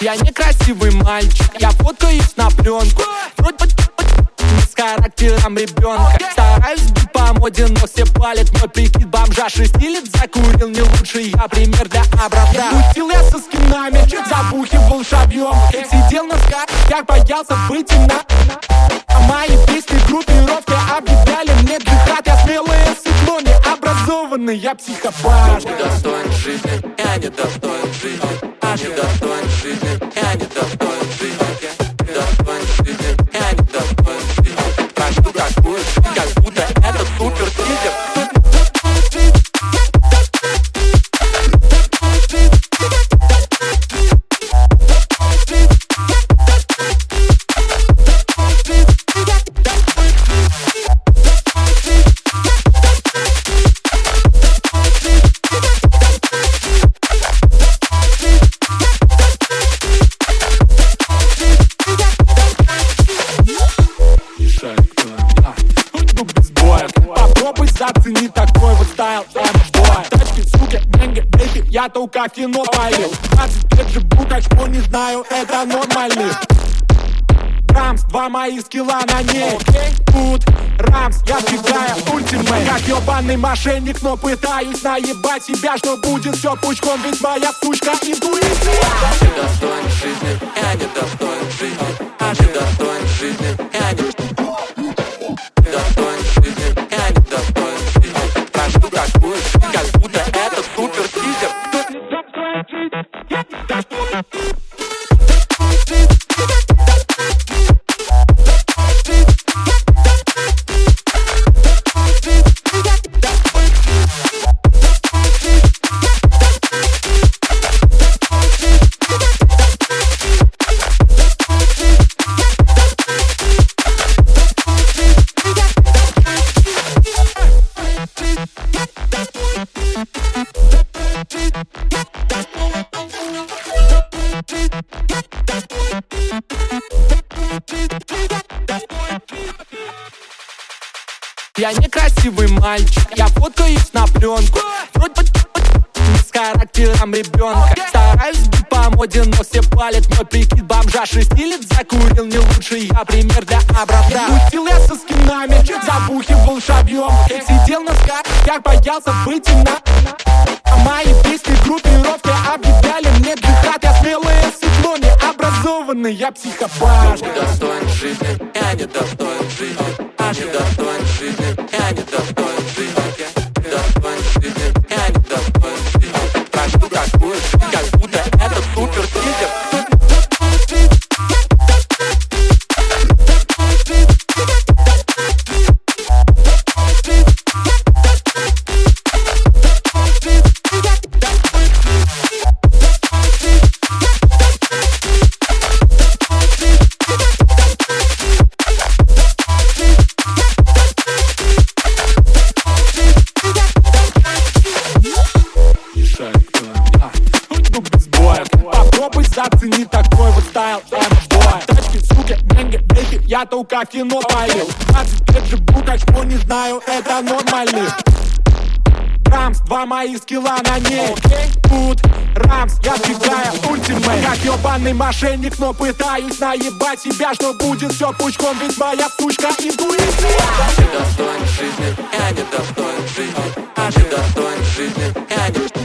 Я некрасивый мальчик, я фоткаюсь на пленку. Вроде с характером ребенка. Стараюсь быть по моде, но все палят Мой прикид. Бомжа шестилет закурил Не лучший я пример для образца Тусил я со скинами, забухивал шабьем Сидел на скачках, боялся быть на А мои песни группировки объявляли мне джихад. Я смелые сыкло, не образованный, я психопат. Недостоин жизни, я недостоин жизни Я недостоин жизни, я недостоин жизни кино полил 20 лет живу, так что не знаю, это нормально. Рамс, два мои скилла на ней. Тут Рамс, я втекаю ультимейт. Как ебаный мошенник, но пытаюсь наебать себя Что будет все пучком, ведь моя сучка интуиция. Недостоин жизни, я недостоин жизни. Я недостоин жизни, я не скачках, боялся быть на А мои песни группировки объявляли мне джихад. Я смелые сыкло, не образованный, я психопат. Недостоин жизни, я недостоин жизни Я недостоин жизни, я втекаю ультимейт Как ебаный мошенник, но пытаюсь наебать себя Что будет все пучком, ведь моя сучка интуиция. Недостоин жизни, я недостоин жизни. Я недостоин жизни, я не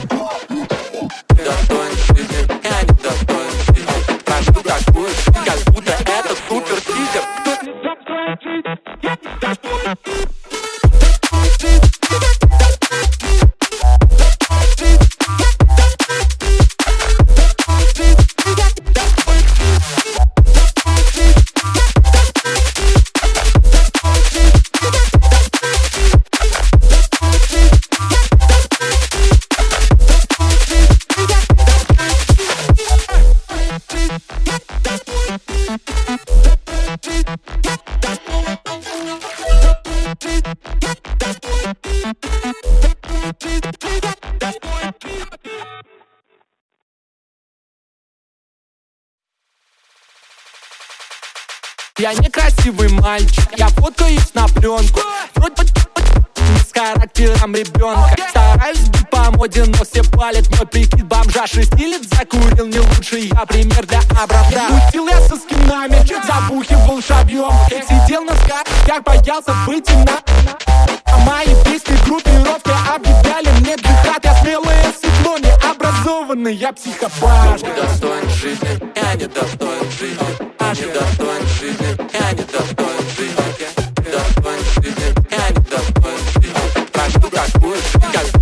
пленку Вроде с характером ребенка. Стараюсь быть по моде, но все палят Мой прикид бомжа шестилет закурил Не лучше. Я пример для образца Утил я со скинами, забухивал шабьем Сидел на скачках, боялся быть на А мои песни группировки объявляли мне джихад. Я смелый сыкло, не образованный, я психопат Недостоин жизни, я недостоин жизни. Я недостоин жизни, я недостоин work.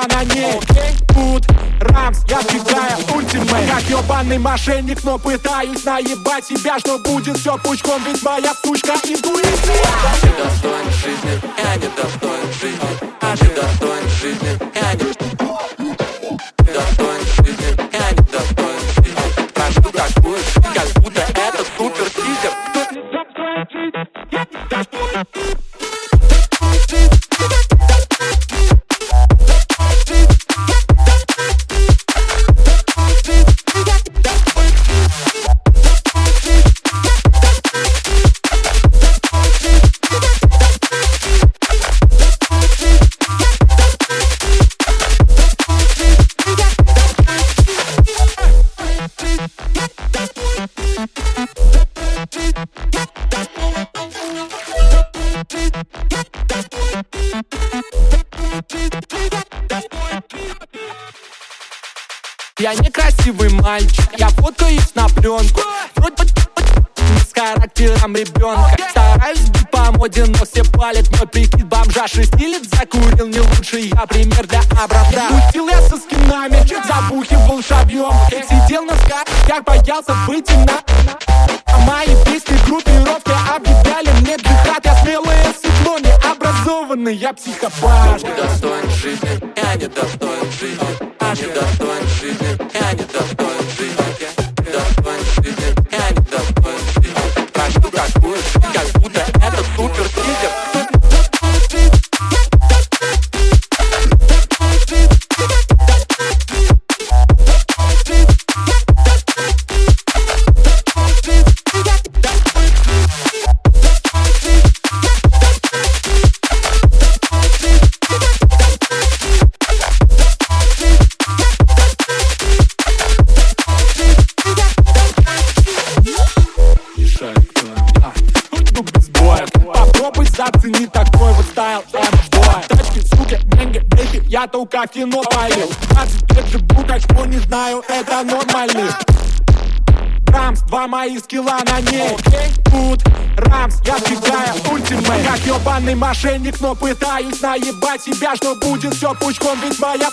Скилла на ней. Тут Рамс, я сбегаю ультимейт. Как ебаный мошенник, но пытаюсь наебать себя Что будет все пучком, ведь моя сучка интуиция быть на А мои песни группировки объявляли мне джихад. Я смелое сыкло, не образованный, я психопат. Недостоин жизни, я недостоин жизни Я недостоин мошенник, но пытаюсь наебать себя Что будет все пучком, ведь моя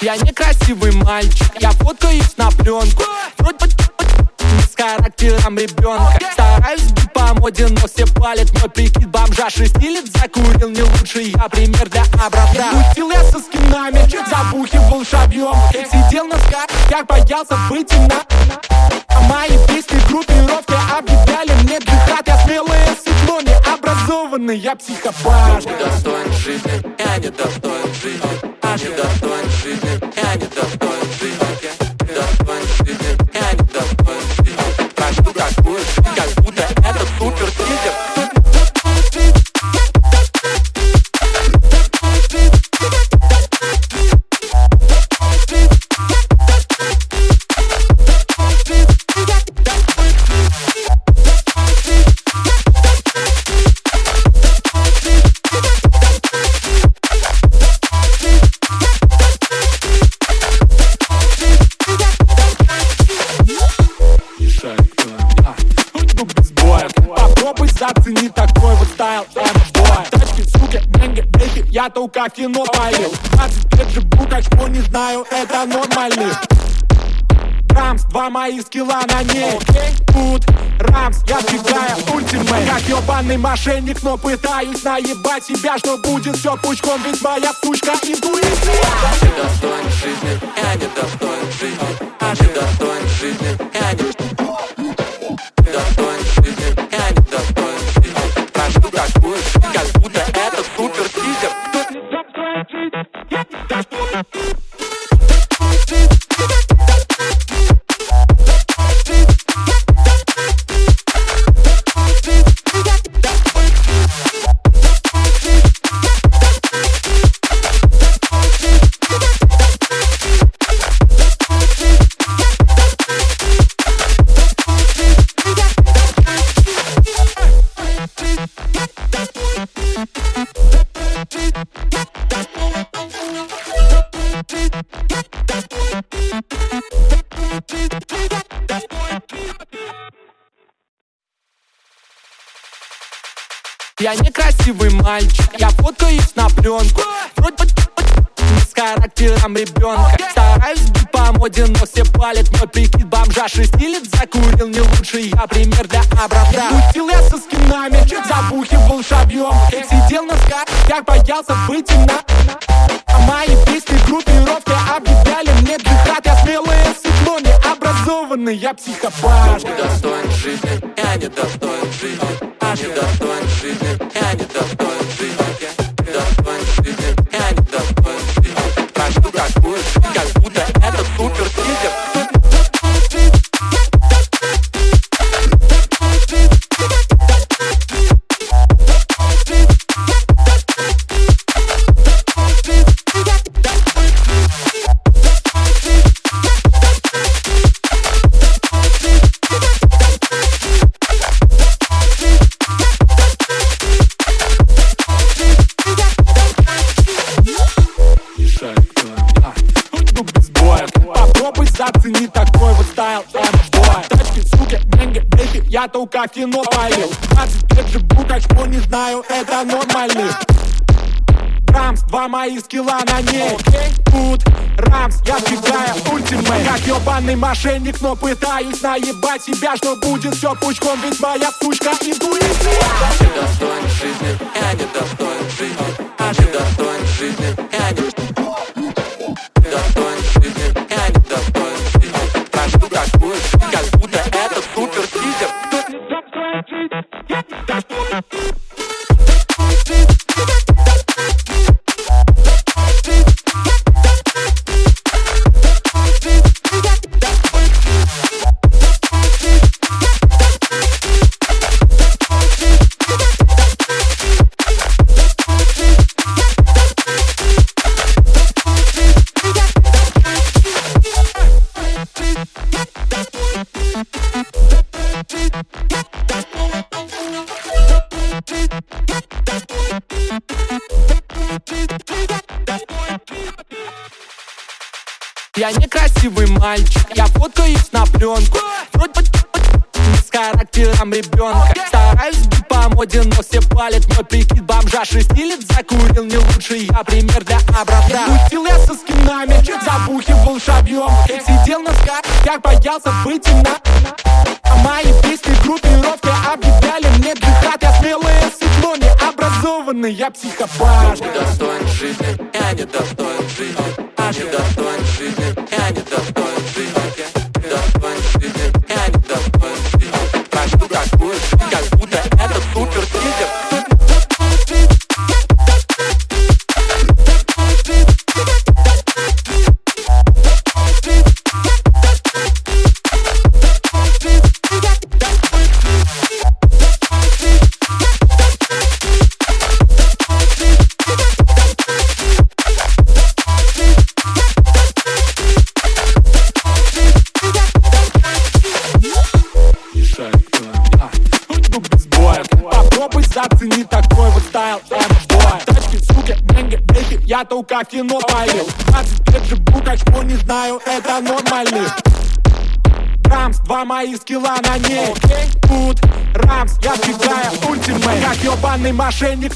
Я некрасивый мальчик, я фоткаюсь на пленку. Вроде с характером ребенка. Стараюсь по моде, но все палят Мой прикид бомжа шести лет закурил Не лучший я пример для образца Мутил я со скинами, забухивал шабьем Сидел на скат, боялся выйти на а Мои песни группировки объявляли мне дыхать Я смелое сыкло, необразованный, я психопат. Я не достоин жизни, я не достоин жизни, я не достоин Я только кино полил 20 лет живу, как что не знаю, это нормально. Рамс, два моих скилла на ней. Тут Рамс, я сбегаю ультимейт. Как ебаный мошенник, но пытаюсь наебать себя Что будет все пучком, ведь моя сучка интуиция. Недостоин жизни, я недостоин жизни. Я недостоин жизни, я не боялся выйти на А мои песни группировки объявляли мне джихад. Я смелое сыкло, необразованный, я психопат. Недостоин жизни, я недостоин жизни Я недостоин стайл М-бой Тачки, сука, деньги, бейки Я только кино полил 20 лет живу, как что не знаю, это нормально. Рамс, два моих скилла на ней. Тут Рамс, я сбегаю ультимейт. Как ебаный мошенник, но пытаюсь наебать себя Что будет все пучком, ведь моя сучка интуиция. Недостоин жизни, я недостоин жизни Я недостоин жизни, я не Недостоин такую жизнь, как будто это супер тизер Я некрасивый мальчик, я фоткаюсь на пленку. Вроде с характером ребенка. Стараюсь быть по моде, но все палят Мой прикид. Бомжа шестилет закурил Не лучший я пример для образца Тусил я со скинами, забухивал шабьем. Сидел на скоростях, боялся выйти на А мои песни группировки объявляли мне джихад. Я смелое сыкло, необразованный, я психопат Недостоин жизни, я недостоин жизни Я недостоин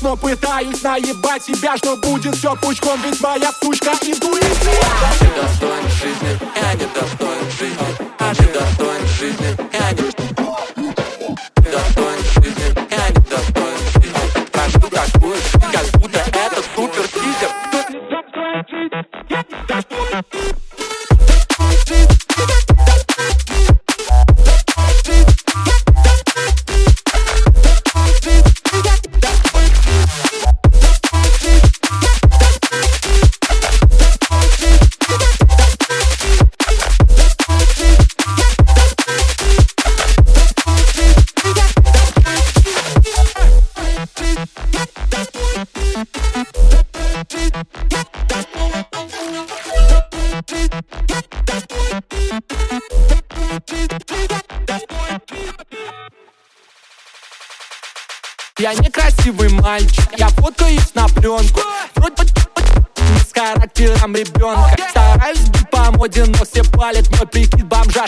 но пытаюсь наебать себя Что будет все пучком, ведь моя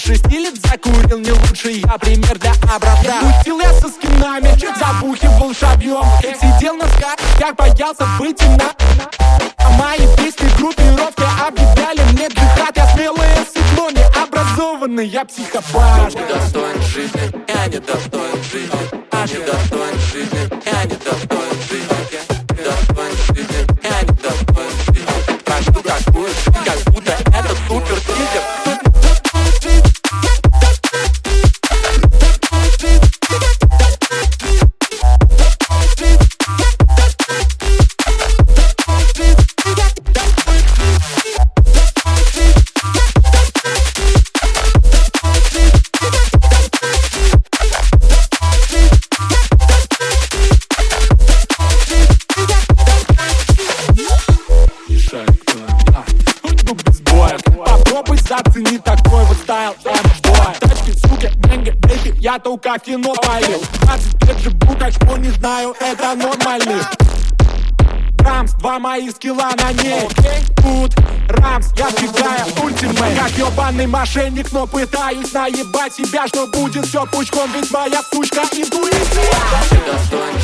бомжа шестилет закурил Не лучший я пример для образца Тусил я со скинами, забухивал шабьем. Сидел на скачках, боялся выйти на А мои песни группировки объявляли мне джихад. Я смелое сыкло, не образованный, я психопат. Ты достоин жизни, я не достоин жизни. А не достоин жизни, я не достоин только кино полил 20 лет живу, качку не знаю, это нормально. Рамс, два моих скилла на ней. Тут Рамс, я сбегаю ультимейт. Как ебаный мошенник, но пытаюсь наебать себя Что будет все пучком, ведь моя сучка интуиция. Ты достоин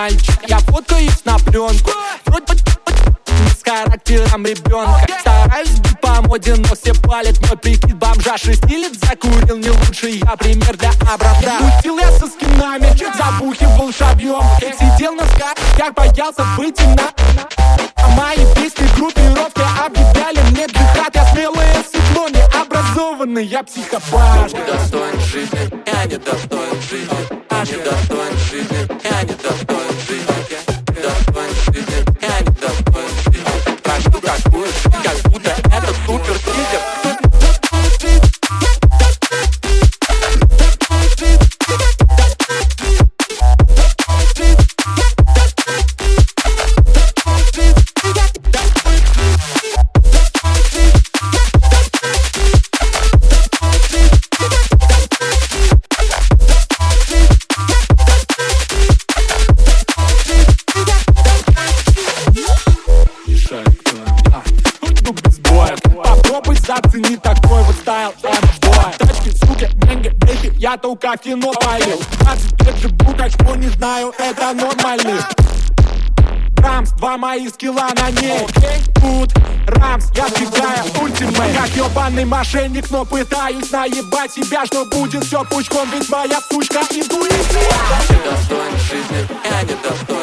мальчик, я фоткаюсь на пленку. Вроде бы с характером ребенка. Стараюсь быть по моде, но все палят Мой прикид. Бомжа шестилет закурил Не лучший я пример для образца Тусил я со скинами, забухивал шабьем. Сидел на скачках, боялся выйти на А мои песни группировки объявляли мне джихад. Я смелое сыкло, не образованный, я психопат. Ты достоин жизни, я не достоин жизни. А не достоин жизни, я не достоин я только кино полил 20 лет живу, качку не знаю, это нормально. Рамс, два мои скилла на ней. Тут Рамс, я фигая ультимейт. Как ебаный мошенник, но пытаюсь наебать себя Что будет все пучком, ведь моя сучка интуиция Ты достоин жизни, я не достоин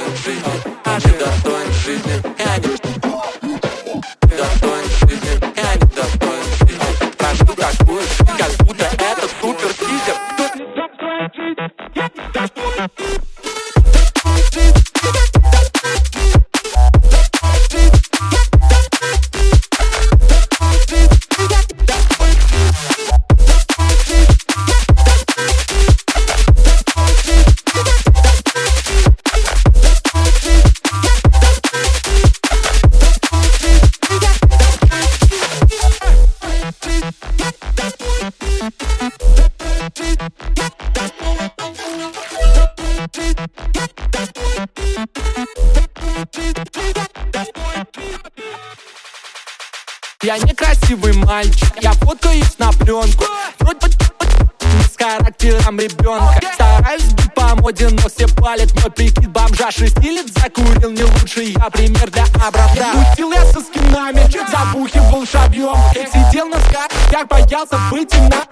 боялся быть на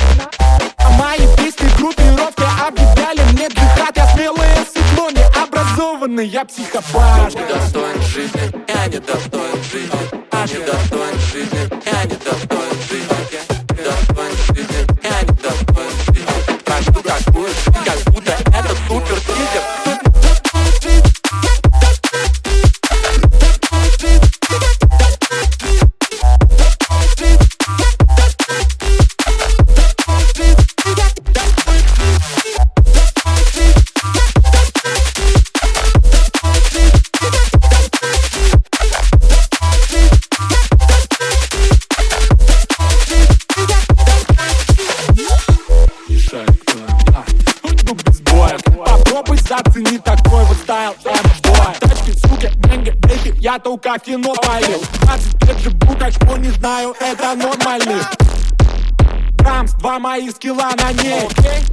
а мои песни группировки объявляли мне джихад. Я смелое сыкло, необразованный, я психопат Я только кино полил. 20 лет живу, как что не знаю Это нормальный. Рамс, два мои скилла на ней.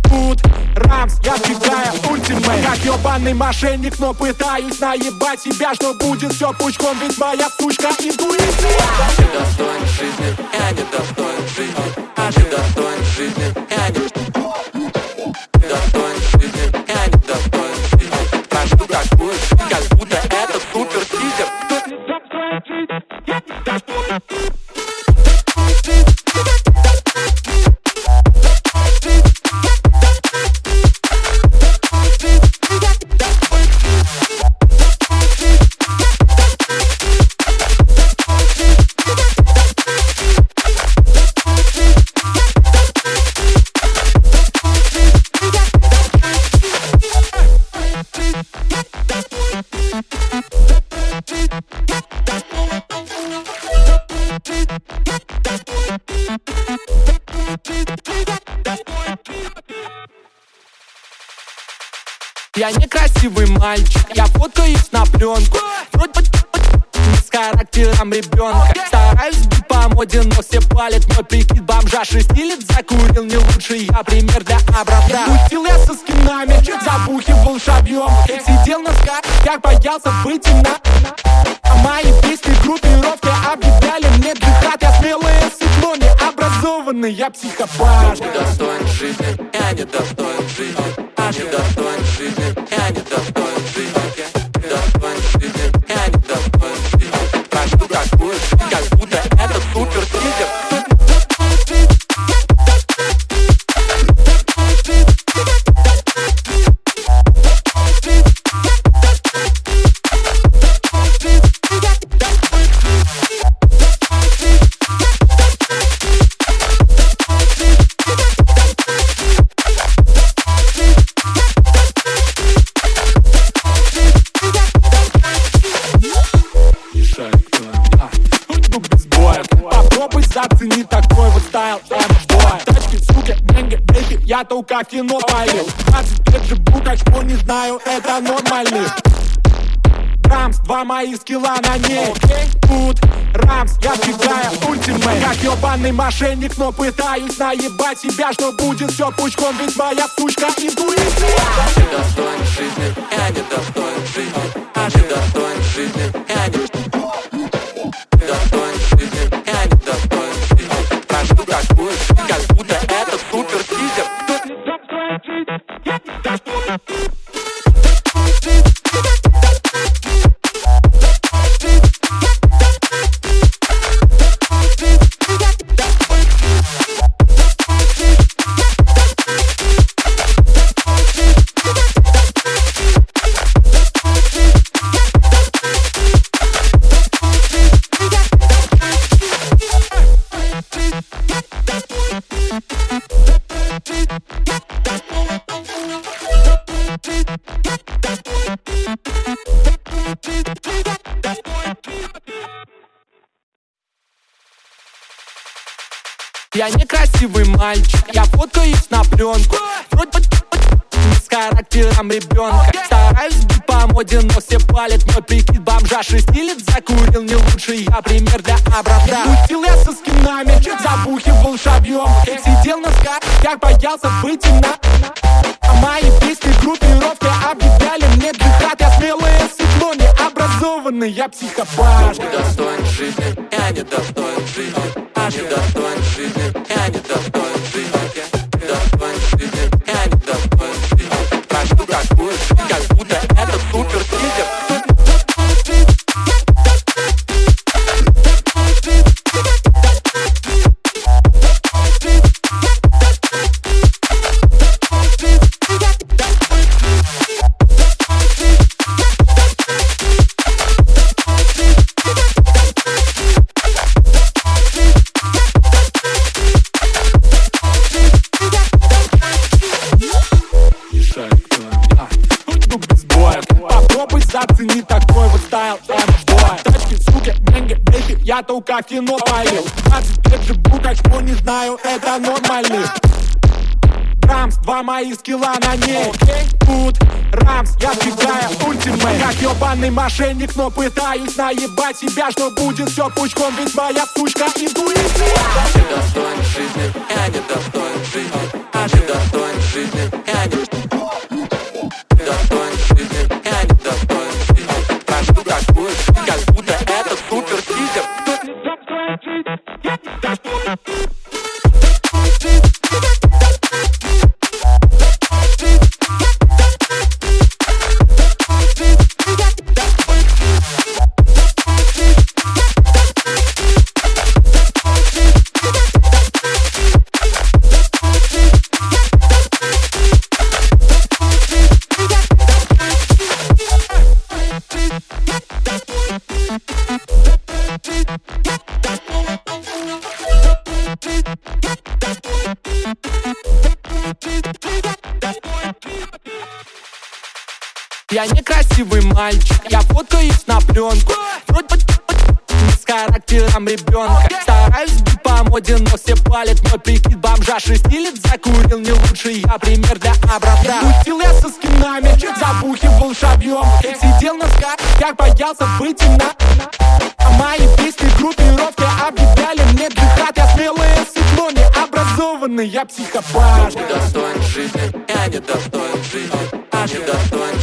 Тут Рамс, я фигая ультимейт. Как ебаный мошенник, но пытаюсь наебать себя Что будет все пучком, ведь моя сучка интуиция. Ты достоин жизни, я не достоин жизни. А ты достоин жизни, я не Ты достоин жизни, я не достоин жизни Прожил такую как Thank you. Мальчик, я фоткаюсь на пленку. Вроде с характером ребенка. Стараюсь быть по моде, но все палят Мой прикид. Бомжа шестилет закурил Не лучший я пример для оправдания Тусил я со скинами, забухивал шабьем. Сидел на скоростях, боялся быть на А мои песни группировки объявляли мне джихад. Я смелое сыкло, необразованный, я психопат. Ты достоин жизни, я не достоин жизни. А ты достоин жизни, я не но пытаюсь наебать себя Что будет все пучком, ведь моя Я некрасивый мальчик, я фоткаюсь на пленку. Вроде с характером ребенка. Стараюсь быть по моде, но все палят Мой прикид. Бомжа шестилет закурил Не лучше я пример для образца Утил я со скинами, забухивал шабьем. Сидел на скачках, боялся быть на А мои песни группировки объявляли мне джихад. Я смелое сыкло, не образованный, я психопат Недостоин жизни, я не достоин жизни Я не достоин жизни, я не только кино полил 20 лет живу, так что не знаю, это нормально Рамс, два моих скилла на ней. Тут Рамс, я сбегаю. Ультимейт. Как ебаный мошенник, но пытаюсь наебать себя Что будет все пучком, ведь моя сучка интуиция. Недостоин жизни, я не достоин жизни Я не достоин жизни, я не лучше я пример для образца Тусил я со скинами, забухивал шабьем Сидел на скачках, боялся быть на А мои песни группировки объявляли мне джихад. Я смелое сыкло, не образованный, я психопат. Недостоин жизни, я не достоин жизни Я не достоин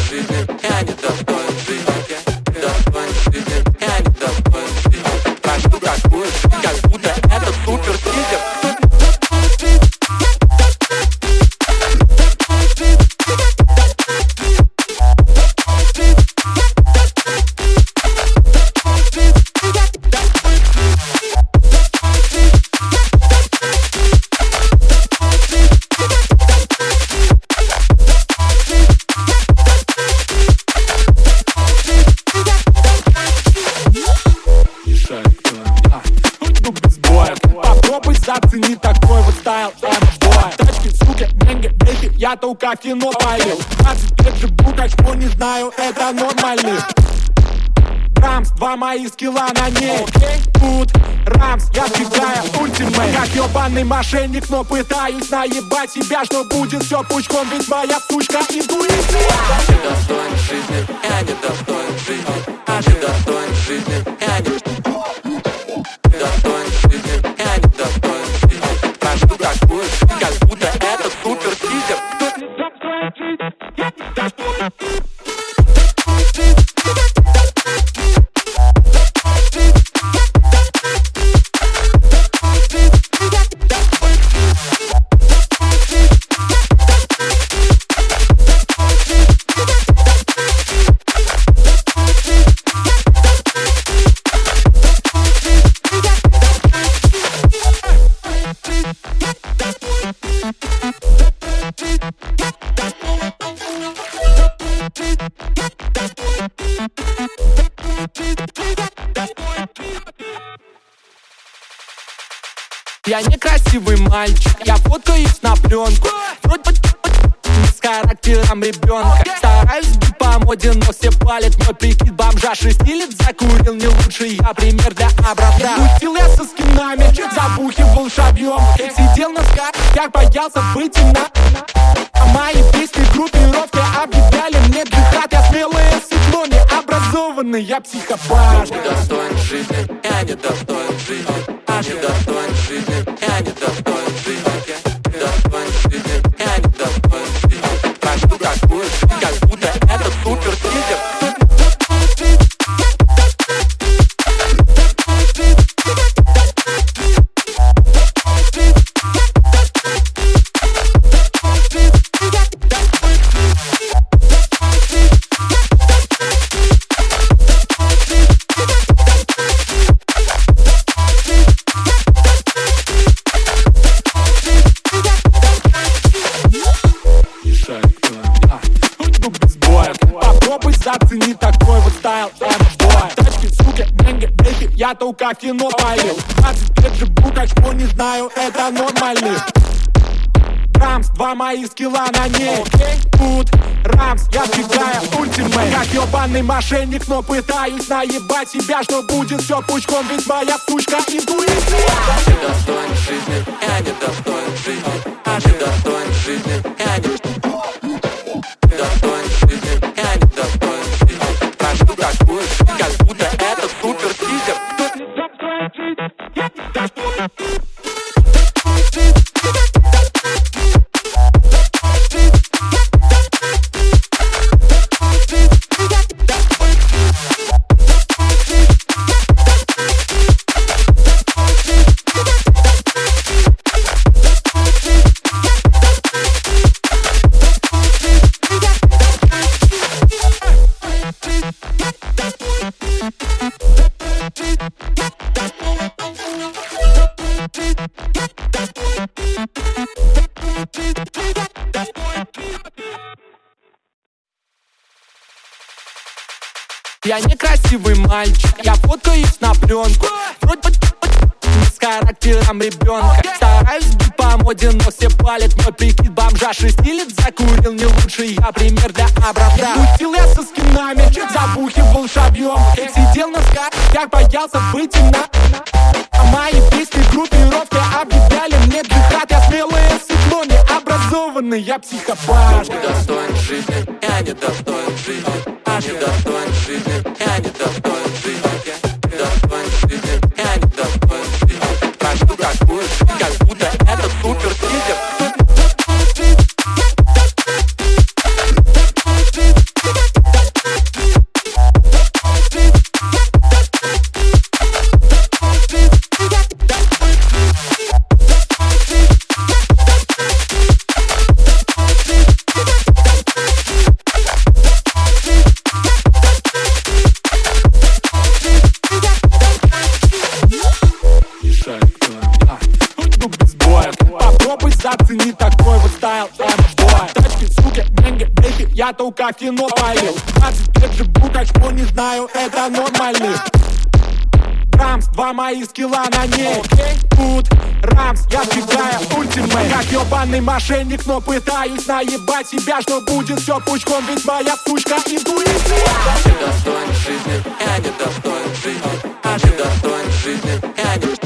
Я кино полил 20 лет живу, так не знаю, это нормально. Рамс, два моих скилла на ней. Тут Рамс, я сбегаю ультимейт. Как ебаный мошенник, но пытаюсь наебать себя Что будет все пучком, ведь моя сучка интуиция. Жизни, я не достоин жизни Я не достоин жизни, я не достоин боялся быть на а мои песни группировки объявляли мне джихад. Я смелое не образованный, я психопат. Недостоин жизни, я недостоин жизни Я недостоин жизни, я только кино полил 20 лет живу, как что не знаю, это нормально. Рамс, два моих скилла на ней. Тут Рамс, я сбегаю ультимейт. Как ебаный мошенник, но пытаюсь наебать себя Что будет все пучком, ведь моя сучка интуиция. Недостоин жизни, я недостоин жизни. Я недостоин жизни, я недостоин Yeah. Ребенка Стараюсь быть по моде, но все палят Мой прикид. Бомжа шестилет закурил Не лучше. Я пример для оправда Пустил я со скинами, забухивал шабьем. Сидел на сках, боялся быть на а мои песни группировки объявляли мне джихад. Я смелое сыкло, не образованный, я психопат. Недостоин жизни, я недостоин жизни Я недостоин жизни, я кино полил 20 лет живу, как что не знаю, это нормально Рамс, два моих скилла на ней. Тут Рамс, я сбегаю ультимейт. Как ебаный мошенник, но пытаюсь наебать себя Что будет все пучком, ведь моя сучка интуиция. Недостоин жизни, я недостоин жизни. Я недостоин жизни, я недостоин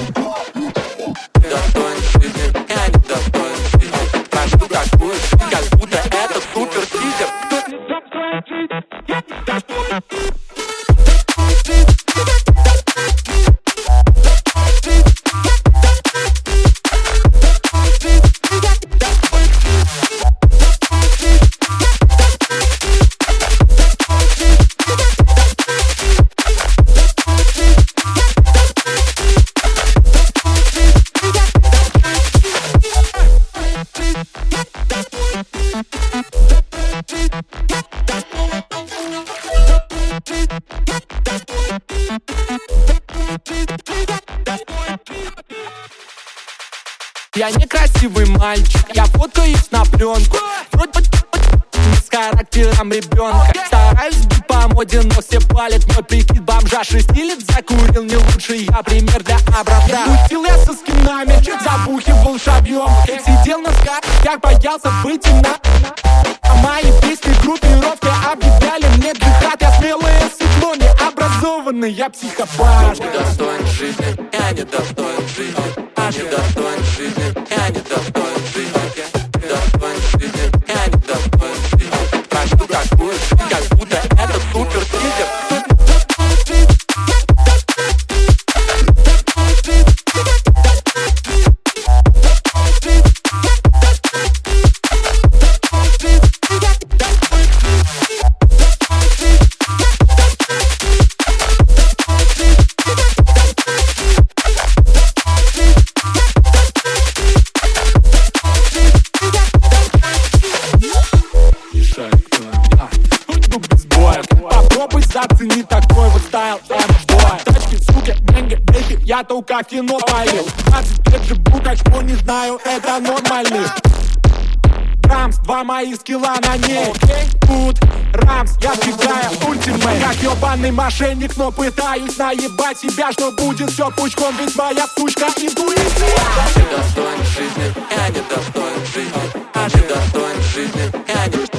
Я некрасивый мальчик, я фоткаюсь на пленку. Вроде с характером ребенка. Стараюсь быть по моде, но все палят Мой прикид. Бомжа шестилет закурил Не лучше я пример для образца Утил я со скинами, забухивал шабьем. Сидел на скачках, боялся выйти на А мои песни группировки объявляли мне джихад. Я сыкло, не образованный, я психопат Недостоин жизни, я недостоин жизни Я недостоин жизни, Я только кино полил 20 лет живу, так что не знаю, это нормально Рамс, два моих скилла на ней. Тут Рамс, я сбегаю ультимейт. Как ебаный мошенник, но пытаюсь наебать себя Что будет все пучком, ведь моя сучка интуиция. Недостоин жизни, я недостоин жизни Я недостоин жизни, я не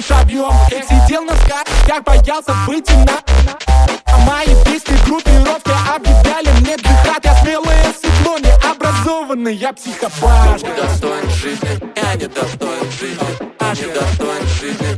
забухивал шабьем Сидел на скачках, боялся выйти на А мои песни группировки объявляли мне джихад. Я смелое сыкло, не образованный, я психопат. Недостоин жизни, я недостоин жизни Я недостоин жизни,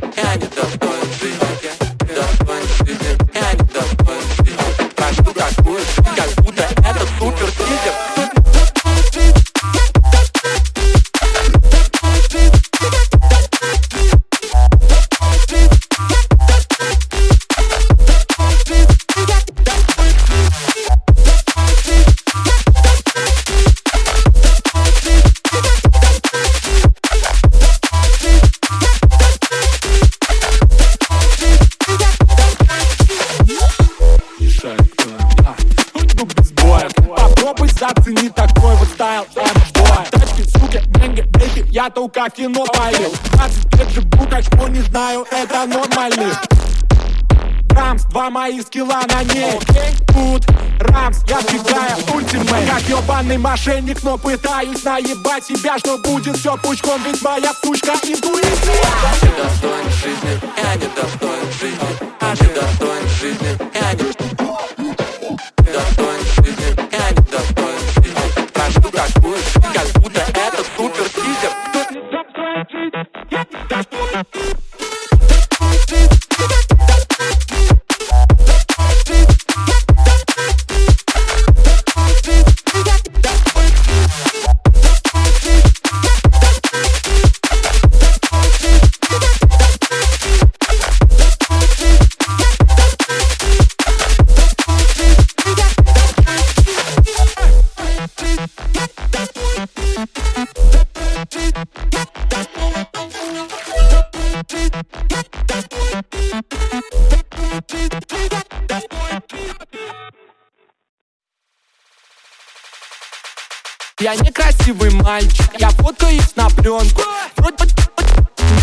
знаю, это нормально Рамс, два моих скилла на ней. Тут Рамс, я сбегаю ультимейт. Как ебаный мошенник, но пытаюсь наебать себя Что будет все пучком, ведь моя сучка интуиция. Недостоин жизни, я недостоин жизни. Я недостоин жизни, я не Недостоин жизни, я недостоин жизни. Такую как будто это супер тизер Я ребенку. Вроде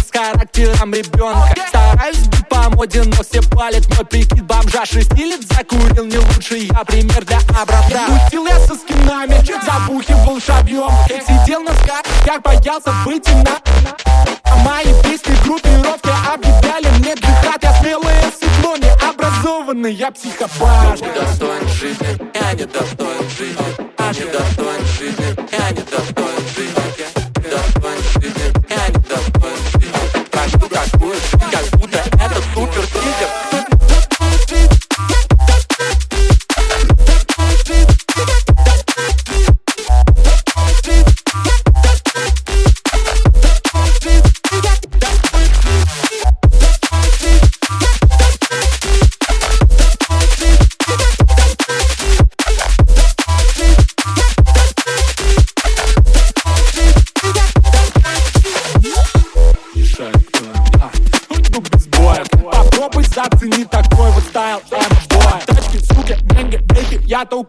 с характером ребенка. Стараюсь быть по моде, но все палят Мой прикид. Бомжа шести лет закурил Не лучший я пример для образца Пустил я со скинами, забухивал шабьем. Сидел на скат, как боялся выйти на а Мои песни группировки объявляли мне дыхать Я смелое сыкло, необразованный, я психопат. Я недостоин жизни, я не недостоин жизни. Я недостоин жизни, я не недостоин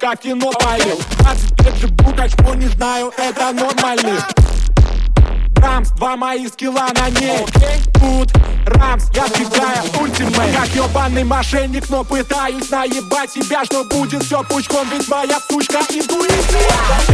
Только кино палил 20 лет живу, так что не знаю, это нормально. Рамс, два мои скилла на ней. Тут Рамс, я сбегаю ультимейт. Как ебаный мошенник, но пытаюсь наебать себя Что будет все пучком, ведь моя сучка интуиция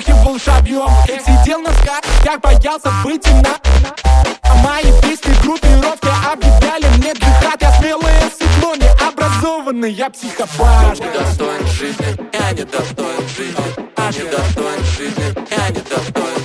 забухивал шабьем Сидел на скатях, боялся быть на А мои песни группировки объявляли мне джихад. Я смелое сыкло, необразованный, я психопат. Недостоин жизни, я недостоин жизни Недостоин жизни, я недостоин жизни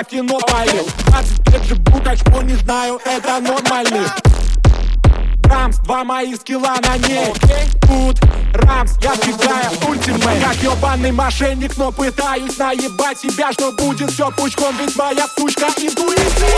Я кино палил 20 лет живу, так что не знаю, это нормально Рамс, два мои скилла на ней. Тут Рамс, я сбегаю ультимейт. Как ебаный мошенник, но пытаюсь наебать себя Что будет все пучком, ведь моя сучка интуиция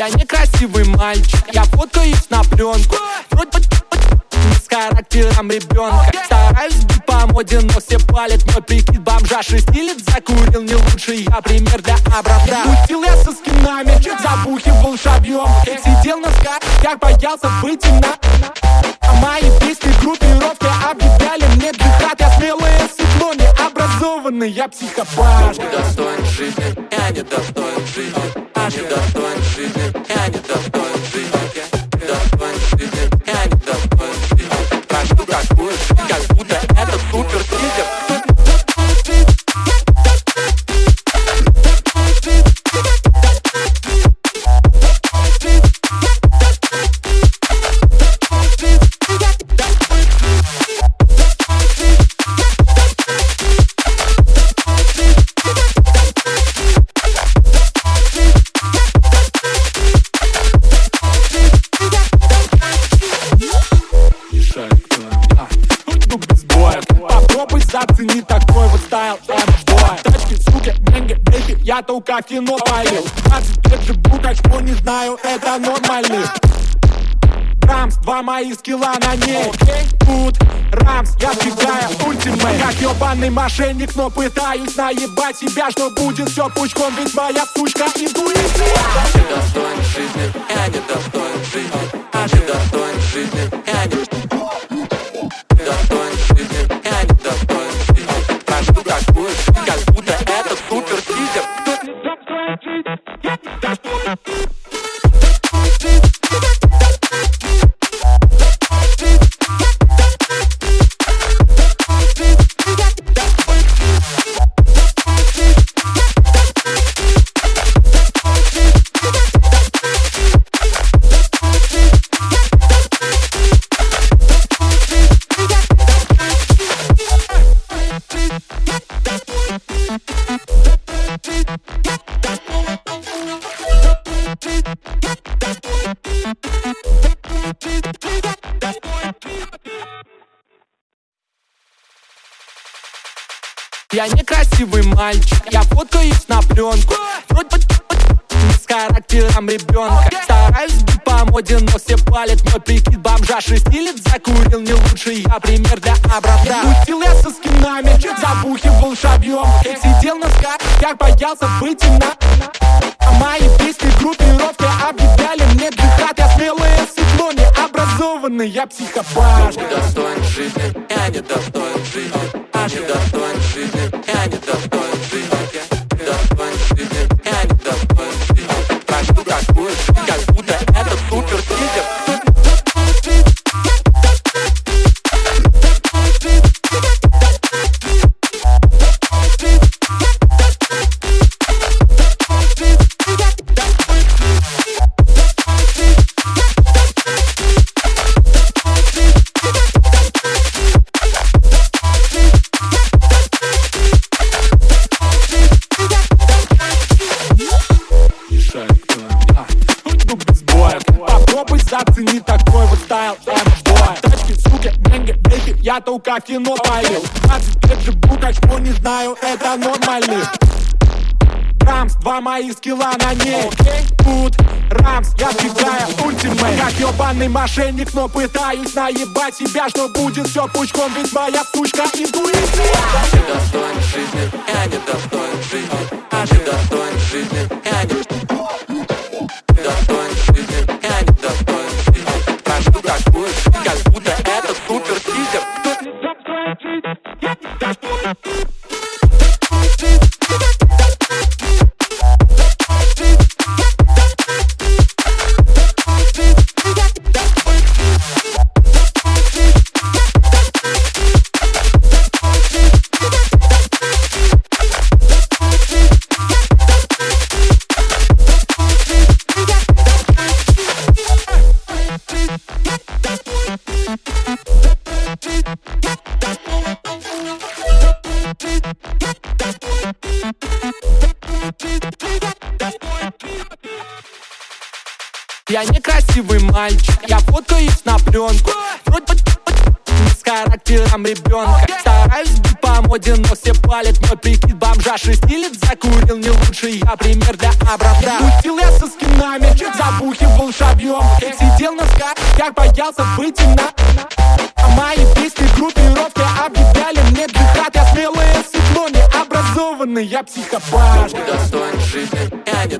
Я некрасивый мальчик, я фоткаюсь на пленку. Вроде с характером ребенка. Стараюсь быть по моде, но все палят Мой прикид. Бомжа шестилет закурил Не лучший я пример для образца Пустил я со скинами, забухивал шабьем. Сидел на скатях, боялся быть на А мои песни группировки объявляли мне джихад. Я смелое сыкло, необразованный, я психопат. Недостоин жизни, я недостоин жизни Недостоин жизни, только в кино полил 20 лет живу, так что не знаю, это нормально Рамс, два моих скилла на ней. Тут Рамс, я сбегаю ультимейт. Как ебаный мошенник, но пытаюсь наебать себя Что будет все пучком, ведь моя сучка интуиция. Ты достоин жизни, я не достоин жизни А ты достоин жизни, я не боялся быть на А мои песни группировки объявляли мне джихад. Я смелое сыкло, не образованный, я психопат Ты достоин жизни, я не достоин жизни А не Попробуй зацени такой вот стайл F-boy Тачки, суки, деньги, бейки, я только кино полил 20 лет живу, так что не знаю, это нормально. Рамс, два моих скилла на ней. Тут Рамс, я сбегаю ультимейт. Как ебаный мошенник, но пытаюсь наебать себя Что будет все пучком, ведь моя сучка интуиция. Ты достоин жизни, я не достоин жизни А ты достоин жизни, Прикид бомжа шестилет закурил Не лучше я пример для образца Тусил я со скинами, забухивал шабьем Сидел на скачках, боялся быть на А мои песни группировки объявляли мне джихад. Я смелое сыкло, не образованный, я психопат. Ты достоин жизни, я не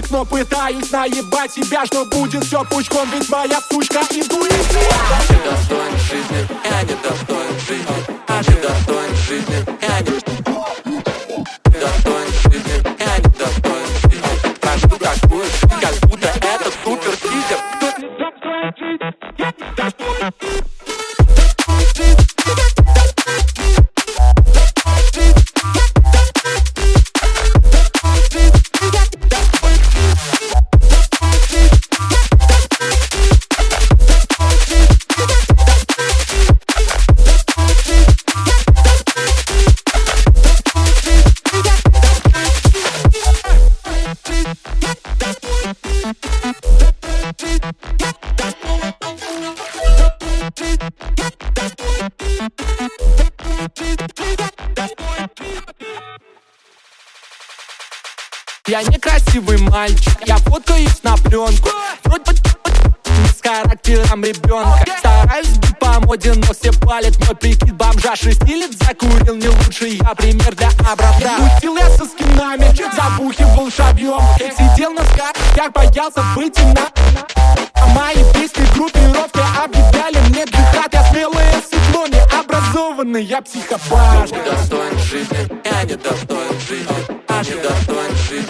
мошенник, но пытаюсь наебать себя Что будет все пучком, ведь Стараюсь быть по моде, но все палят Мой прикид. Бомжа шесть лет закурил Не лучший я пример для образца Мутил я со скинами, забухивал шабьем. Сидел на сках, боялся быть на а мои песни группировки объявляли мне джихад. Я смелое сыкло, не образованный, я психопат. Ты достоин жизни, я не достоин жизни А не достоин жизни,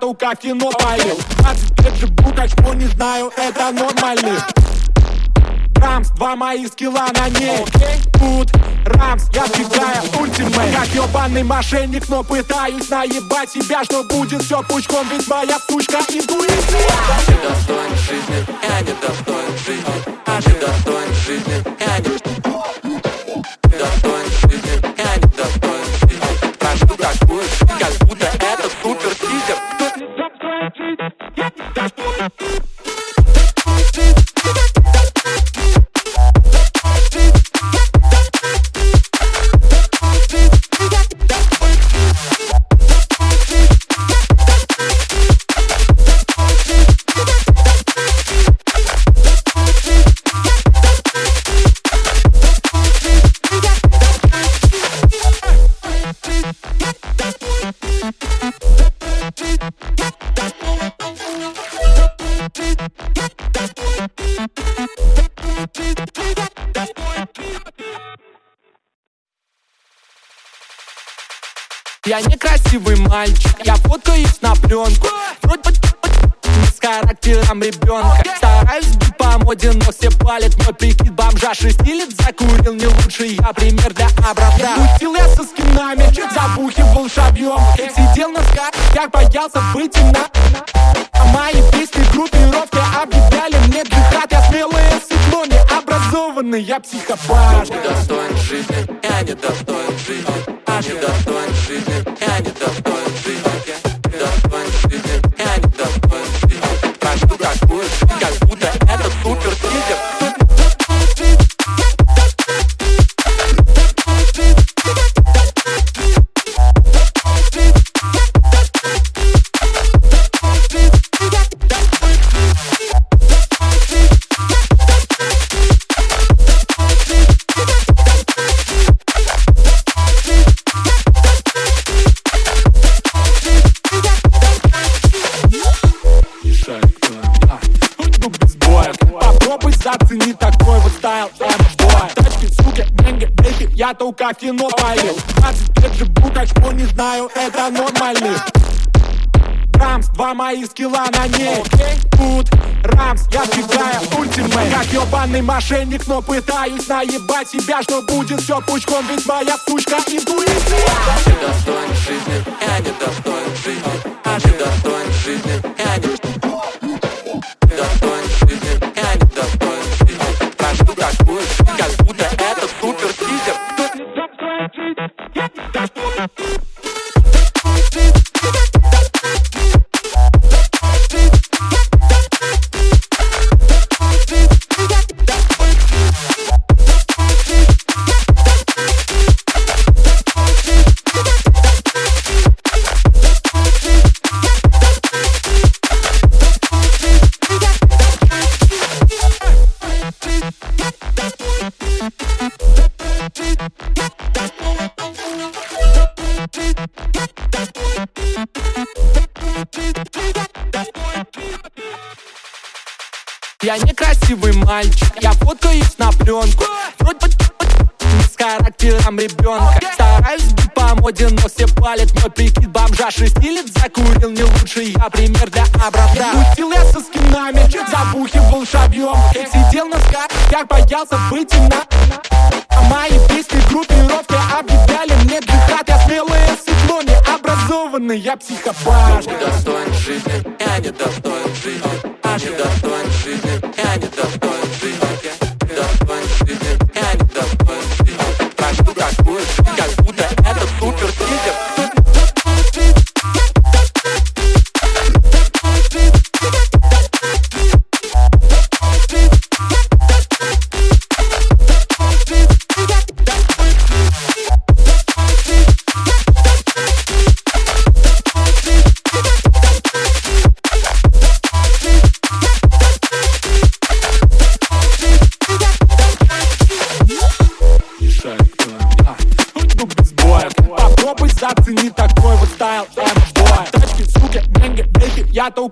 Я только кино полил 20 лет живу, как что не знаю, это нормально Рамс, два моих скилла на ней. Тут Рамс, я вбегаю ультимейт. Как ебаный мошенник, но пытаюсь наебать себя Что будет все пучком, ведь моя сучка интуиция. Ты достоин жизни, я не достоин жизни. Ты достоин жизни, я не Я некрасивый мальчик, я фоткаюсь на пленку. Вроде с характером ребенка. Стараюсь быть по моде, но все палят Мой прикид. Бомжа шесть лет закурил Не лучший я пример для образца Мутил я со скинами, забухивал шабьем. Сидел на сках, боялся быть на А мои песни группировки объявляли мне джихад. Я смелое сыкло, не образованный, я психопат. Ты достоин жизни, я не достоин жизни А ты достоин Я только кино полил 20 лет живу, как что не знаю, это нормально Рамс, два мои скилла на ней. Тут Рамс, я втекаю ультимейт. Как ебаный мошенник, но пытаюсь наебать себя Что будет все пучком, ведь моя сучка интуиция. Ты достоин жизни, я не достоин боялся быть на А мои песни группировки объявляли мне джихад. Я смелое сыкло, не образованный, я психопат Ты достоин жизни, я не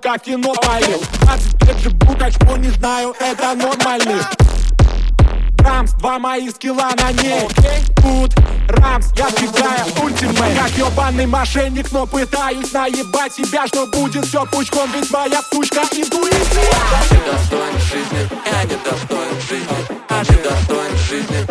Я только кино полил 20 лет живу, так что не знаю, это нормально Рамс, два мои скилла на ней. Тут Рамс, я втекаю ультимейт. Как ебаный мошенник, но пытаюсь наебать себя Что будет все пучком, ведь моя сучка интуиция. Ты достоин жизни, я не достоин жизни. А ты достоин жизни,